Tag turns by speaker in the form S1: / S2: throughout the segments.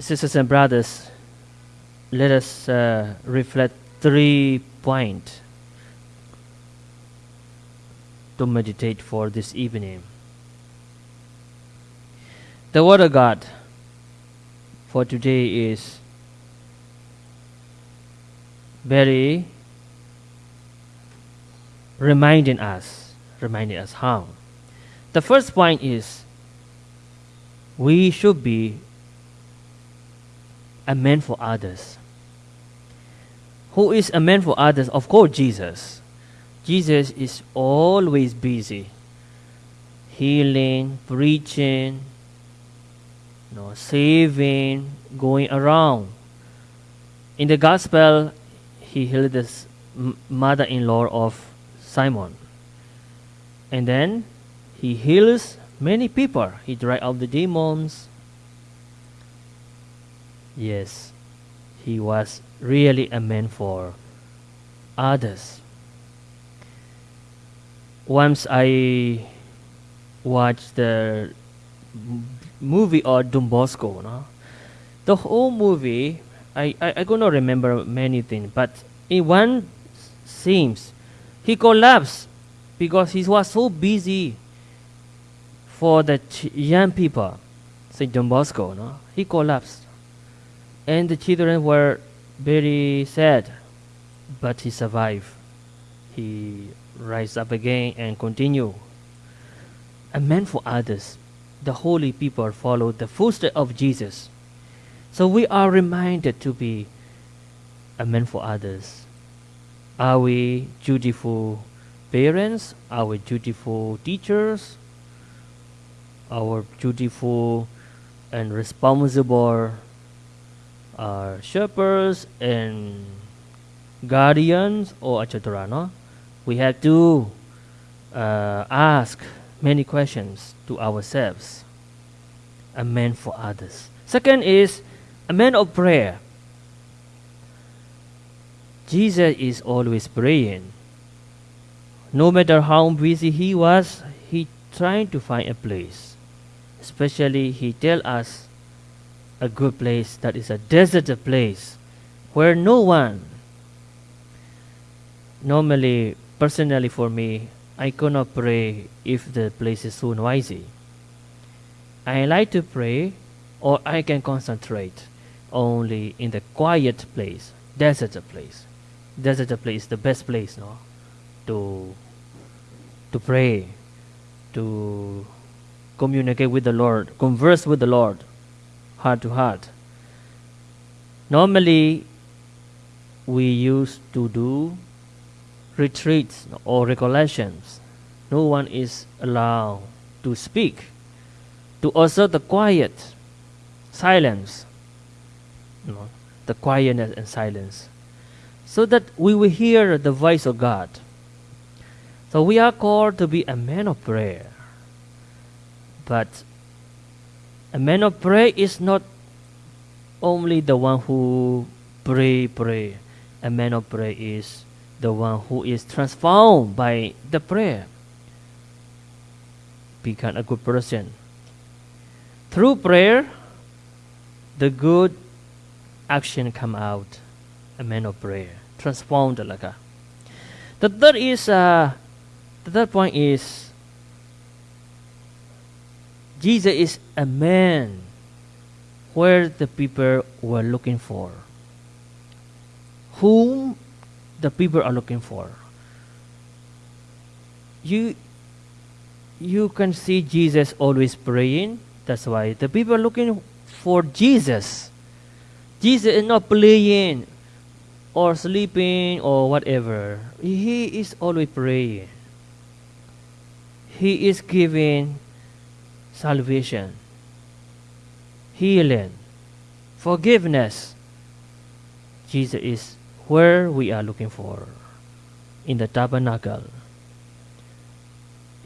S1: sisters and brothers, let us uh, reflect three points to meditate for this evening. The Word of God for today is very reminding us, reminding us how. The first point is we should be a man for others. Who is a man for others? Of course, Jesus. Jesus is always busy healing, preaching, you know, saving, going around. In the gospel, he healed the mother-in-law of Simon. And then he heals many people. He drives out the demons. Yes, he was really a man for others. Once I watched the movie or Don Bosco, no? the whole movie, I, I, I cannot remember many things, but in one scenes, he collapsed because he was so busy for the young people, St. John Bosco, no? he collapsed. And the children were very sad, but he survived. He rise up again and continue. A man for others. The holy people followed the footsteps of Jesus. So we are reminded to be a man for others. Are we dutiful parents? Are we dutiful teachers? Our dutiful and responsible uh, shepherds and guardians or etc. No? We have to uh, ask many questions to ourselves. A man for others. Second is a man of prayer. Jesus is always praying. No matter how busy he was, he trying to find a place. Especially he tell us a good place that is a deserted place where no one normally personally for me I cannot pray if the place is so noisy. I like to pray or I can concentrate only in the quiet place, desert place. Desert a place the best place, no? To to pray, to communicate with the Lord, converse with the Lord, heart to heart. Normally, we used to do retreats or recollections. No one is allowed to speak, to observe the quiet, silence, the quietness and silence, so that we will hear the voice of God. So we are called to be a man of prayer. But a man of prayer is not only the one who pray, pray. A man of prayer is the one who is transformed by the prayer. Become a good person. Through prayer, the good action come out. A man of prayer. Transformed talaga. The third is uh, the third point is Jesus is a man where the people were looking for. Whom the people are looking for. You you can see Jesus always praying. That's why the people are looking for Jesus. Jesus is not playing or sleeping or whatever. He is always praying. He is giving salvation, healing, forgiveness. Jesus is where we are looking for in the tabernacle,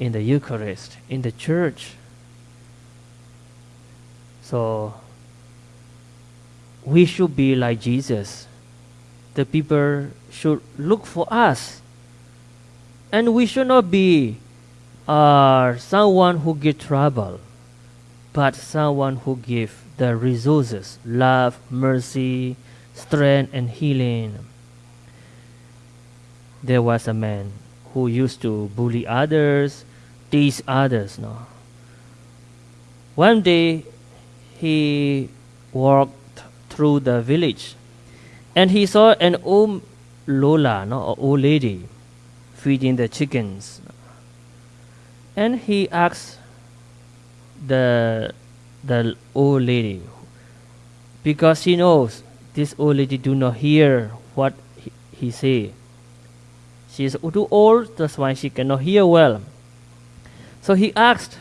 S1: in the Eucharist, in the church. So we should be like Jesus. The people should look for us. And we should not be uh, someone who give trouble, but someone who give the resources love, mercy, strength, and healing. There was a man who used to bully others, tease others. No? One day, he walked through the village and he saw an old Lola, no, old lady, feeding the chickens. And he asked the the old lady because he knows this old lady do not hear what he, he say. She is too old, that's why she cannot hear well. So he asked,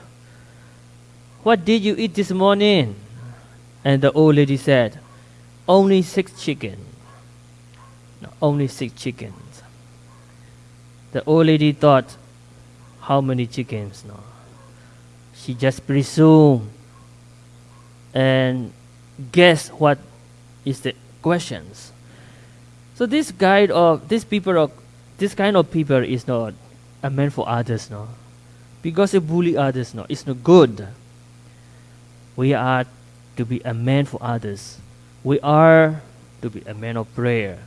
S1: What did you eat this morning? And the old lady said, Only six chicken. No, only six chickens. The old lady thought, How many chickens? No. She just presumed and guess what is the questions. So this guide of this people of this kind of people is not a man for others, no. Because they bully others, no, it's not good. We are to be a man for others. We are to be a man of prayer.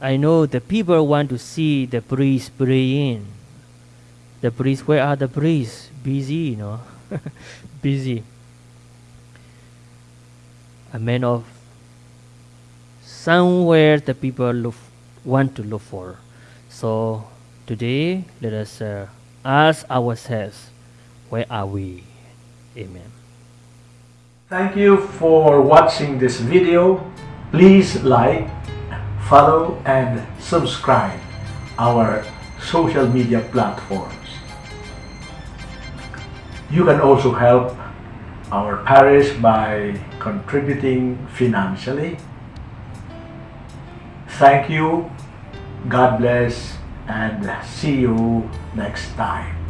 S1: I know the people want to see the priest praying. The priest, where are the priests? Busy, you know. Busy. A man of somewhere the people look, want to look for. So today, let us uh, ask ourselves, where are we? Amen.
S2: Thank you for watching this video. Please like, follow and subscribe our social media platforms. You can also help our parish by contributing financially. Thank you, God bless, and see you next time.